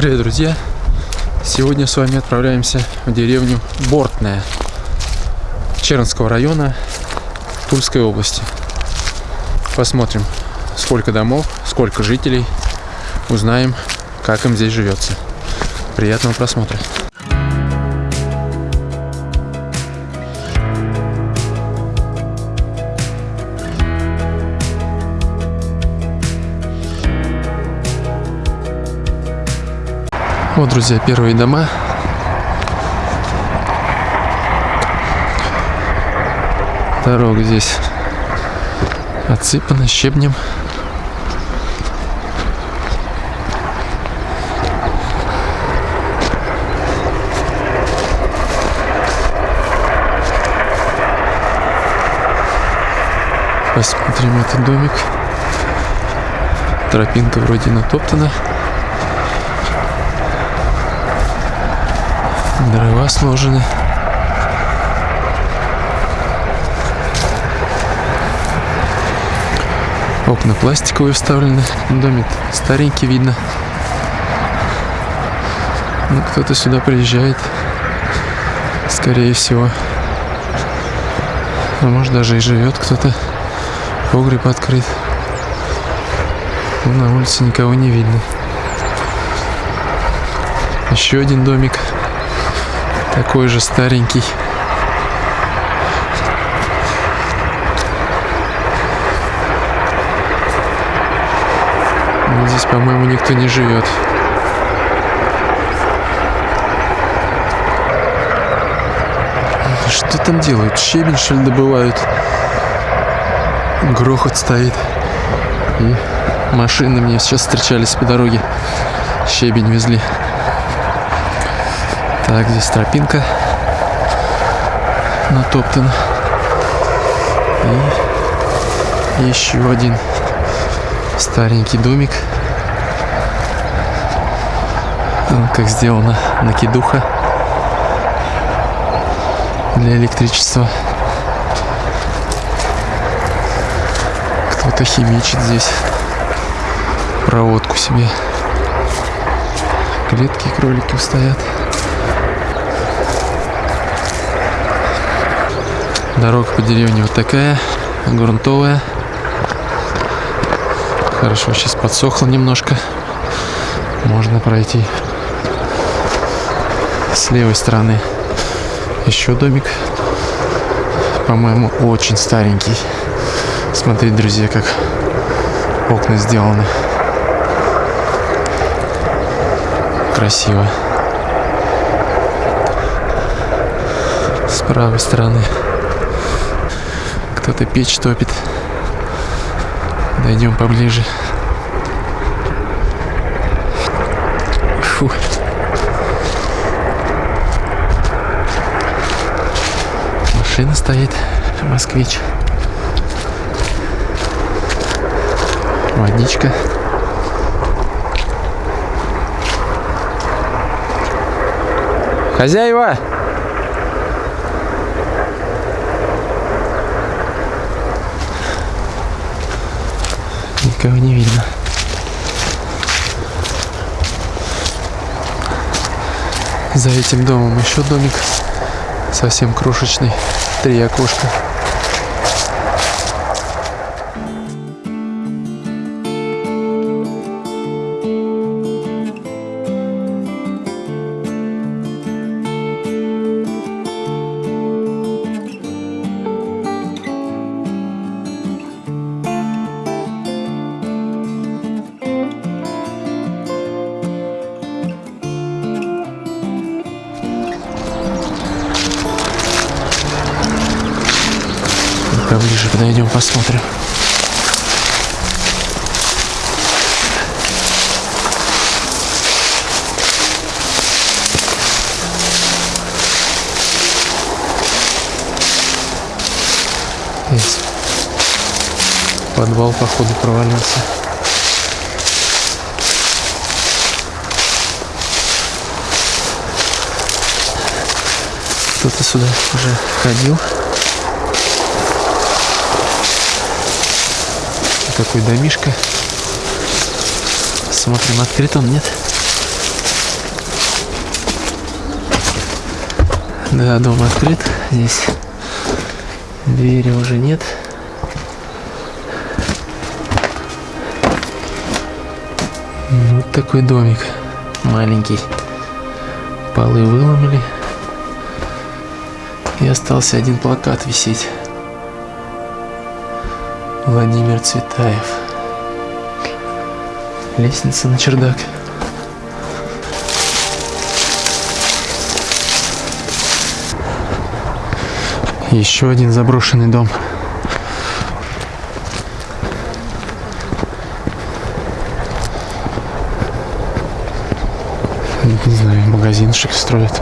Привет, друзья! Сегодня с вами отправляемся в деревню Бортная Чернского района Тульской области. Посмотрим, сколько домов, сколько жителей. Узнаем, как им здесь живется. Приятного просмотра! Вот, друзья, первые дома. Дорога здесь отсыпана щебнем. Посмотрим этот домик. Тропинка вроде натоптана. Дрова сложены. Окна пластиковые вставлены. Домик старенький видно. Ну, кто-то сюда приезжает. Скорее всего. А может даже и живет кто-то. Погреб открыт. Но на улице никого не видно. Еще один домик. Такой же старенький. Здесь, по-моему, никто не живет. Что там делают? Щебень, что ли, добывают? Грохот стоит. И машины мне сейчас встречались по дороге. Щебень везли. Так, здесь тропинка натоптана. И еще один старенький домик. Как сделана накидуха для электричества. Кто-то химичит здесь проводку себе. Клетки кролики стоят. Дорога по деревне вот такая, грунтовая. Хорошо, сейчас подсохло немножко. Можно пройти. С левой стороны еще домик. По-моему, очень старенький. Смотрите, друзья, как окна сделаны. Красиво. С правой стороны кто-то печь топит. Дойдем поближе. Фу. Машина стоит. Москвич. Водичка. Хозяева! Никого не видно. За этим домом еще домик совсем крошечный. Три окошка. Поближе подойдем, посмотрим. Здесь подвал, походу, провалился. Кто-то сюда уже ходил. такой домишко. Смотрим, открыт он, нет? Да, дом открыт. Здесь двери уже нет. Ну, вот такой домик маленький. Полы выломали. И остался один плакат висеть. Владимир Цветаев. Лестница на чердак. Еще один заброшенный дом. Не знаю, магазинчик строят.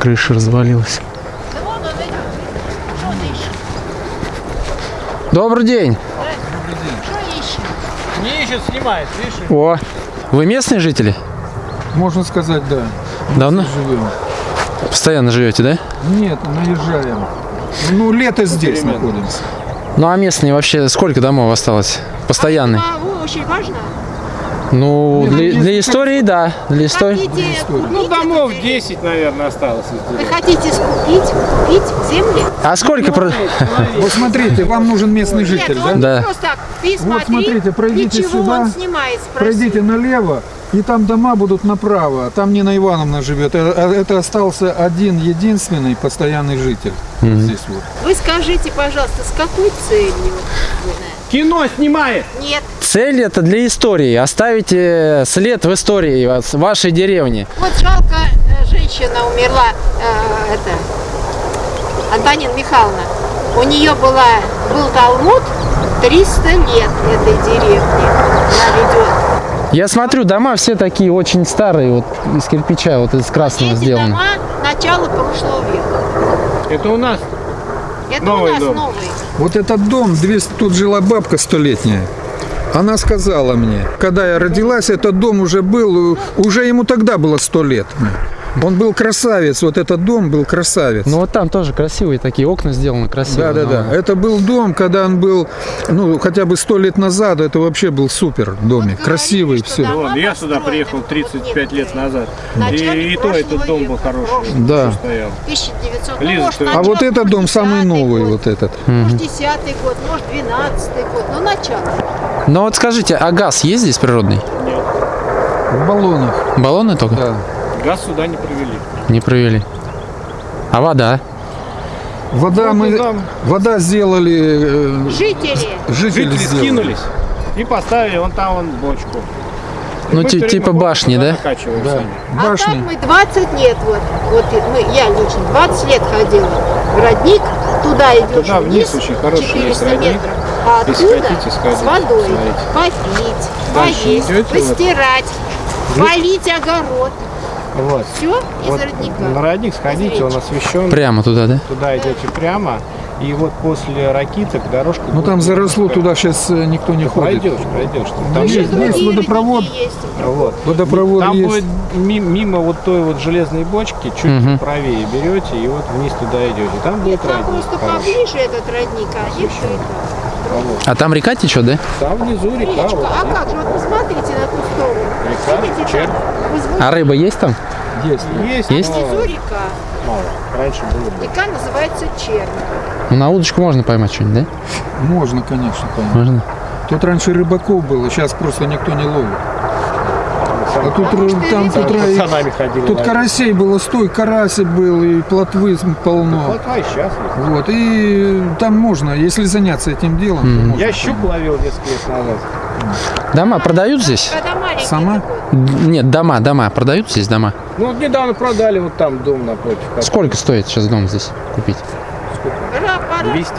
Крыша развалилась. Добрый день. Не ищет, снимает, видишь? О, вы местные жители? Можно сказать, да. Давно? Живем. Постоянно живете, да? Нет, наезжаем. Ну, лето здесь находимся. Ну а местные вообще сколько домов осталось? Постоянные? А, очень важно. Ну, для, для истории, да. Для истории. Хотите Ну, купить домов эту 10, наверное, осталось Вы хотите скупить, купить земли? А сколько... про- Вот смотрите, вам нужен местный житель, Нет, да? он Да. не просто. Ты Вот смотри, смотрите, пройдите сюда, он снимает. Пройдите налево, и там дома будут направо. Там Нина Ивановна живет. Э, э, Это остался один единственный постоянный житель. Здесь вот. Вы скажите, пожалуйста, с какой целью? Кино снимает! Нет. Цель это для истории. Оставите след в истории вашей деревни. Вот жалко, э, женщина умерла, э, это, Антонина Михайловна. У нее была, был Талмуд 300 лет этой деревни. Она ведет. Я смотрю, дома все такие очень старые, вот из кирпича, вот из красного Эти сделаны. дома начала прошлого века. Это у нас. Это Новый у нас дом. новый. Вот этот дом, 200, тут жила бабка столетняя. Она сказала мне, когда я родилась, этот дом уже был, уже ему тогда было сто лет. Он был красавец, вот этот дом был красавец. Ну вот там тоже красивые такие окна сделаны красиво. Да, да, да. Это был дом, когда он был, ну, хотя бы сто лет назад, это вообще был супер домик. Вот Красивый, говорили, все. дома Вон, я сюда приехал вот 35 лет назад. И, и то этот дом был хороший. Да. стоял. 1900. Лиза, ну, может, А вот этот дом самый 10-й новый, год, вот этот. Может, 10 год, может, 12 год. Ну, начало. Ну вот скажите, а газ есть здесь природный? В баллонах, Баллоны только? да. Газ сюда не привели. Не провели. А вода? Вода Вот мы, там вода сделали, э, Жители. жители, жители сделали. скинулись и поставили вон там вон бочку. И Ну, типа башни, да? Да. А Башни. так мы 20 лет, вот, вот мы, я лично 20 лет ходила в родник, туда идешь Туда вниз очень хороший есть 400 родник. метров, а Если оттуда хотите, сходите, с водой посмотрите. попить, Дальше поесть, идете, вот. постирать, полить огород, Вот. все из Вот родника. на родник сходите, он освещен. Прямо туда, да? Туда идете прямо, и вот после ракиток дорожка. Ну там заросло, немножко- туда сейчас никто не ходит. Пройдешь, пройдешь. Ну, Там есть- есть, есть водопровод. есть. вот. Водопровод Там есть. будет ми- мимо вот той вот железной бочки, чуть Мгм. правее берете и вот вниз туда идете. Там Нет, будет там родник. просто хороший. поближе этот родник, а здесь это? Вот. А там река течет, да? Там внизу река. Речка, вот а как же, вот посмотрите на ту сторону. Река, там возвышенно. А рыба есть там? Есть. Есть, Есть? но река. мало. Раньше было. Река называется Чернь. Ну на удочку можно поймать что-нибудь, да? Можно, конечно, поймать. Можно. Тут раньше рыбаков было, сейчас просто никто не ловит. А тут что там тут, ходили. тут карасей было стой, карася был и плотвы полно. Вот а и сейчас есть. Вот, и там можно, если заняться этим делом, то можно Я щук ловил несколько лет назад. Дома продают здесь? Сама? такой. Нет, дома, дома. Продают здесь дома? Ну вот недавно продали вот там дом напротив. как- Сколько стоит сейчас дом здесь купить? Пора. 200.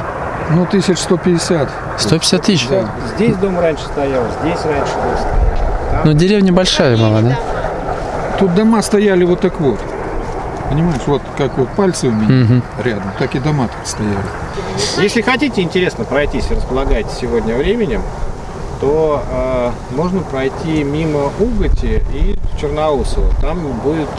Ну, 1150. 150 тысяч? Вот Здесь дом раньше стоял, здесь раньше дом стоял. Ну деревня большая была, да? Тут дома стояли вот так вот. Понимаешь, вот как вот пальцы у меня Мгм. рядом, так и дома тут стояли. Если хотите интересно пройтись и располагаете сегодня временем, то э, можно пройти мимо Уготи и Черноусова. Там будет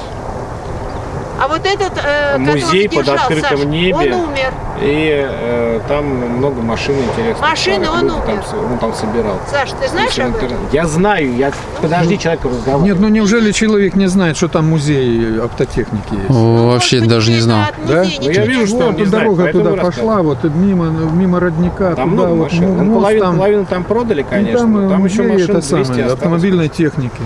А вот этот, э, Музей под открытым небе. он умер. И э, там много машин интересных. Машины он там, умер. с- он там собирал. Саш, ты знаешь Если об этом? Я знаю, я подожди, человек разговаривает. Нет, ну неужели человек не знает, что там музей автотехники есть? О, вообще Может быть, даже не знал. Да? Ну, я вижу, что Вот он не знает, дорога туда пошла, вот мимо, мимо родника, Там туда много вот машин. мо- Ну, мост половину, там, половину там продали, и конечно, там, там еще музей машин это 200 самое, осталось. автомобильной техники.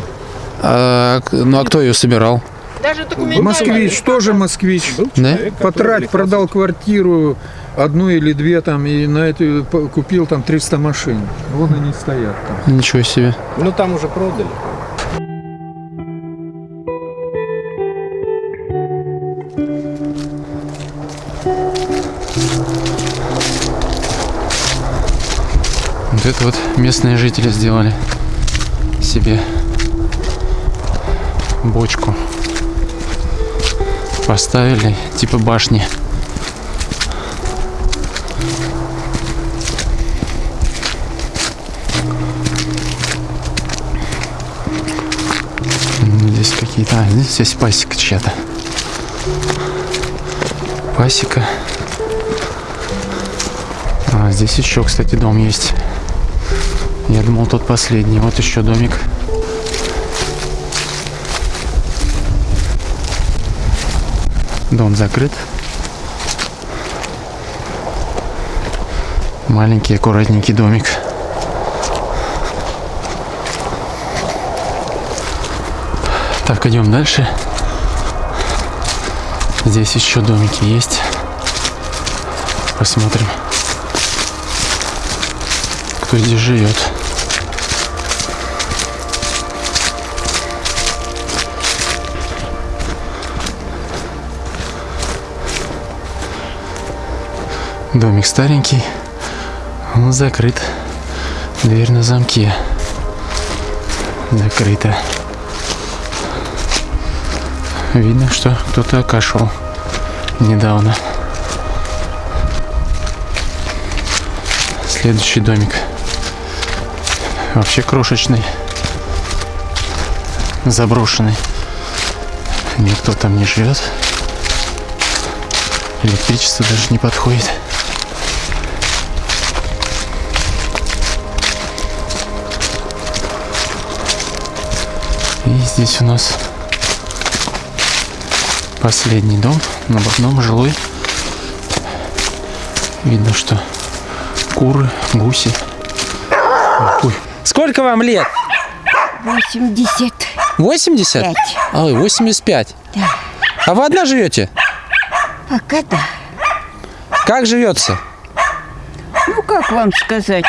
А, ну а кто ее собирал? Даже документально. Москвич, тоже москвич. Да? Потрать, продал квартиру, одну или две там, и на эту купил там 300 машин. Вон они стоят там. Ничего себе. Ну там уже продали. Вот это вот местные жители сделали себе бочку. Поставили типа башни. М, Здесь какие-то... А, здесь, здесь пасека чья-то. Пасека. А, здесь еще, кстати, дом есть. Я думал, тот последний. Вот еще домик. Дом закрыт. Маленький, аккуратненький домик. Так, идем дальше. Здесь еще домики есть. Посмотрим, кто здесь живет. Домик старенький, он закрыт. Дверь на замке. Закрыта. Видно, что кто-то окашивал недавно. Следующий домик. Вообще крошечный. Заброшенный. Никто там не живет. Электричество даже не подходит. И здесь у нас последний дом, на одном жилой. Видно, что куры, гуси. Ой. Сколько вам лет? 80. 80? Пять. Ой, 85. Да. А вы одна живете? Пока да. Как живется? Ну, как вам сказать?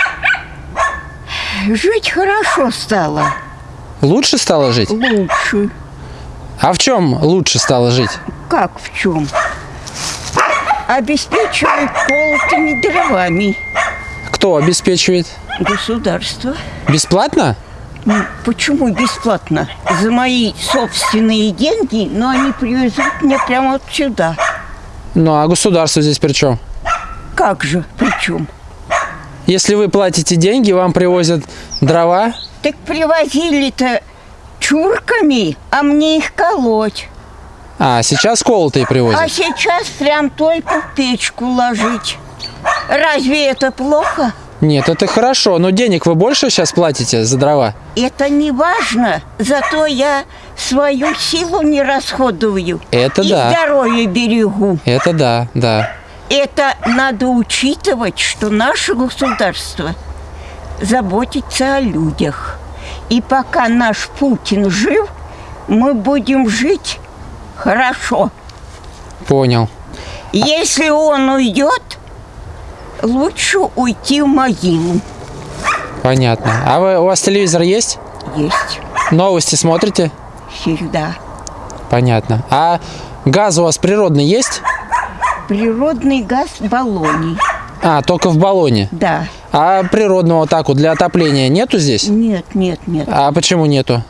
Жить хорошо стало. Лучше стало жить? Лучше. А в чем лучше стало жить? Как в чем? Обеспечивают колотыми дровами. Кто обеспечивает? Государство. Бесплатно? Ну, Почему бесплатно? За мои собственные деньги, но они привезут мне прямо вот сюда. Ну а государство здесь при чем? Как же? Причем? Если вы платите деньги, вам привозят дрова. Так привозили-то чурками, а мне их колоть. А, сейчас колотые А привозят. сейчас прям только в печку ложить. Разве это плохо? Нет, это хорошо, но денег вы больше сейчас платите за дрова? Это не важно. Зато я свою силу не расходую. Это и да. здоровье берегу. Это да, да. Это надо учитывать, что наше государство заботится о людях. И пока наш Путин жив, мы будем жить хорошо. Понял. Если он уйдет, лучше уйти в могилу. Понятно. А вы, у вас телевизор есть? Есть Новости смотрите? всегда. Понятно. А газ у вас природный есть? Природный газ в баллоне. А, только в баллоне. Да. А природного так вот для отопления нету здесь? Нет, нет, нет. А почему нету?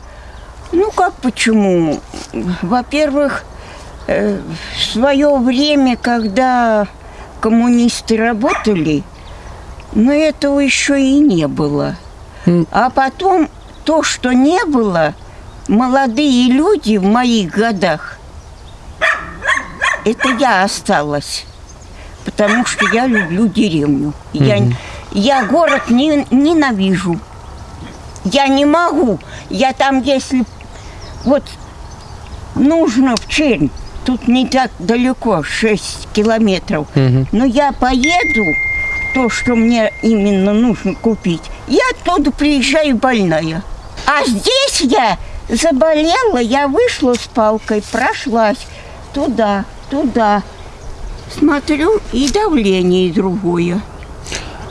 Ну как почему? Во-первых, э, в свое время, когда коммунисты работали, но этого еще и не было. А потом то, что не было, молодые люди в моих годах это я осталась. Потому что я люблю деревню. Я, я город не, ненавижу. Я не могу. Я там, если вот нужно в Чернь, тут не так далеко, 6 километров. Но я поеду, то, что мне именно нужно купить, я оттуда приезжаю больная. А здесь я заболела, я вышла с палкой, прошлась туда, туда. Смотрю, и давление другое.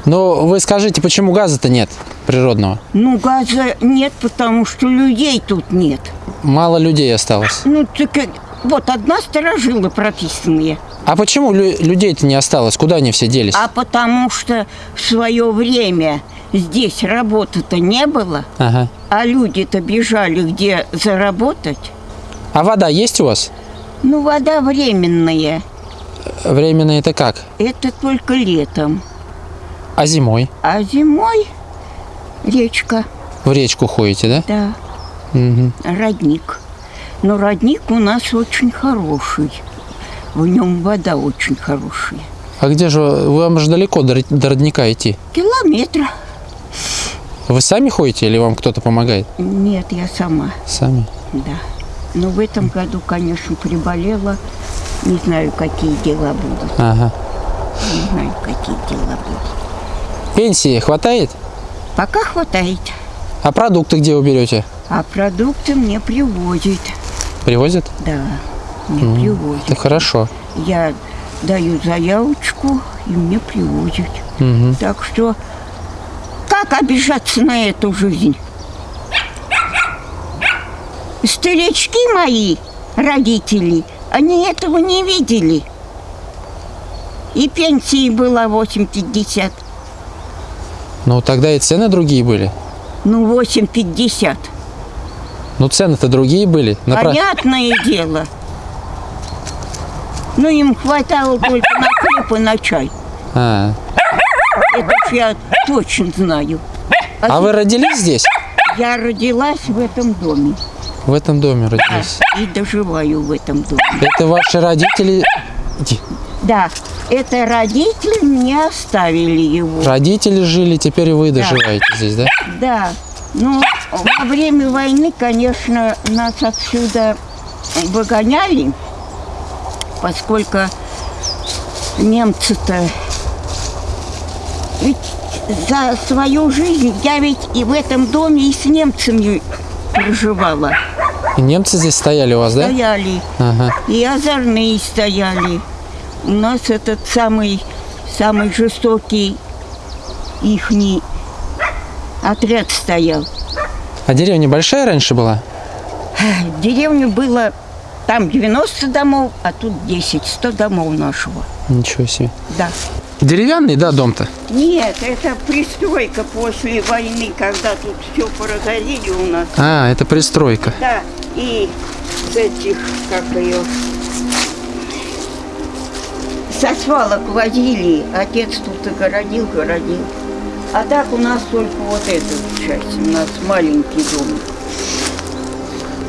Но вы скажите, почему газа-то нет природного? Ну, газа нет, потому что людей тут нет. Мало людей осталось. Ну, так э, вот одна сторожила прописанные. А почему лю- людей-то не осталось? Куда они все делись? А потому что в свое время здесь работы-то не было, Ага. а люди-то бежали где заработать. А вода есть у вас? Ну, вода временная. Временно это как? Это только летом. А зимой? А зимой речка, В речку ходите, да? да, Мгм. родник. Но родник у нас очень хороший. В нем вода очень хорошая. А где же, вам же далеко до, до родника идти? Километра. Вы сами ходите или вам кто-то помогает? Нет, я сама, Сами. да. Но в этом году, конечно, приболела. Не знаю, какие дела будут. Ага. Не знаю, какие дела будут. Пенсии хватает? Пока хватает. А продукты где уберете? А продукты мне привозят. Привозят? Да, мне привозят. Это хорошо. Я даю заявочку, и мне привозят. Мгм. Так что, как обижаться на эту жизнь? Старички мои, родители, они этого не видели. И пенсии было 8,50. Ну, тогда и цены другие были. Ну, 8,50. Ну, цены-то другие были. На про- Понятное дело. Ну, им хватало только на хлеб и на чай. А. Это я точно знаю. а вы родились здесь? Я родилась в этом доме. В этом доме родились. И доживаю в этом доме. Это ваши родители... Да, это родители мне оставили его. Родители жили, теперь и вы доживаете здесь, да? Да. Ну, во время войны, конечно, нас отсюда выгоняли, поскольку немцы-то ведь за свою жизнь я ведь и в этом доме и с немцами проживала. И немцы здесь стояли у вас, да? Стояли. Ага. И озорные стояли. У нас этот самый, самый жестокий ихний отряд стоял. А деревня большая раньше была? В деревне было там 90 домов, а тут 10, 100 домов нашего. Ничего себе. Да. Деревянный, да, дом-то? Нет, это пристройка после войны, когда тут все прогорели у нас. А, это пристройка. Да, и с этих, как ее, со свалок возили. Отец тут и городил, городил. А так у нас только вот эта часть. У нас маленький дом.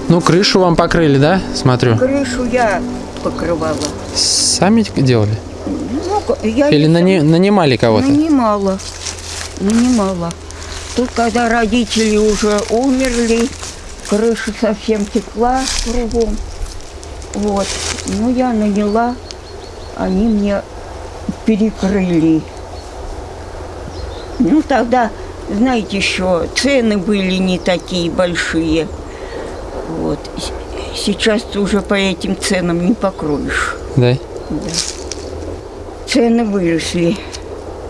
Ну, крышу вам покрыли, да? Смотрю. Крышу я покрывала. Сами делали? Ну, я Или нани- нанимали кого-то? Нанимала. Нанимала. Тут, когда родители уже умерли, крыша совсем текла кругом. Вот. Ну, я наняла, они мне перекрыли. Ну, тогда, знаете, еще цены были не такие большие. Вот. Сейчас ты уже по этим ценам не покроешь. Да. Цены выросли.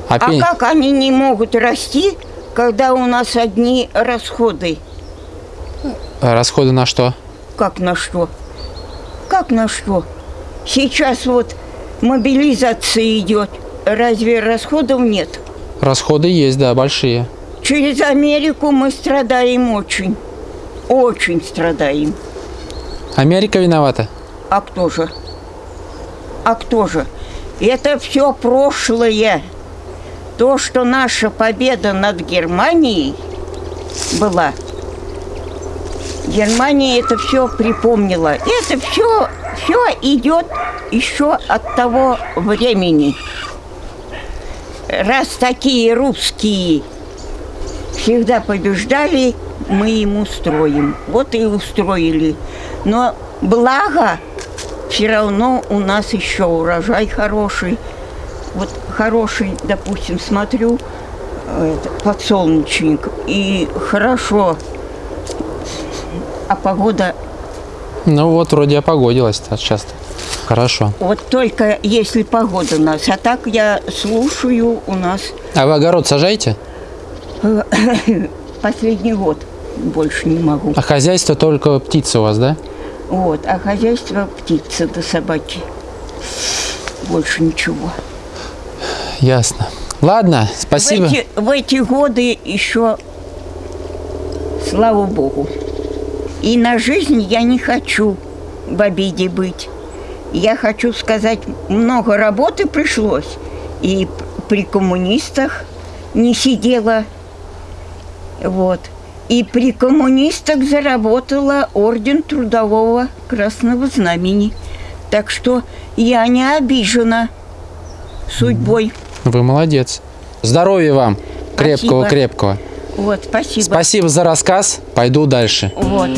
А, А пен- как они не могут расти, когда у нас одни расходы? а расходы на что? Как на что? Как на что? Сейчас вот мобилизация идет. Разве расходов нет? Расходы есть, да, большие. Через Америку мы страдаем очень. Очень страдаем. Америка виновата? А кто же? А кто же? Это все прошлое. То, что наша победа над Германией была. Германия это все припомнила. Это все, все идет еще от того времени. Раз такие русские всегда побеждали, мы им устроим. Вот и устроили. Но благо, все равно у нас еще урожай хороший. Вот хороший, допустим, смотрю, э, подсолнечник, и хорошо, а погода Ну вот, вроде опогодилась-то часто. Хорошо. Вот только если погода у нас. А так я слушаю у нас А вы огород сажаете? последний год. Больше не могу. А хозяйство только птицы у вас, да? Вот. А хозяйство птицы до собаки. Больше ничего. Ясно. Ладно, спасибо. В эти, в эти годы еще, слава богу. И на жизнь я не хочу в обиде быть. Я хочу сказать, много работы пришлось. И при коммунистах не сидела. Вот. И при коммунистах заработала орден трудового красного знамени. Так что я не обижена судьбой. Вы молодец. Здоровья вам. Крепкого-крепкого. Вот, спасибо. Спасибо за рассказ. Пойду дальше. Вот.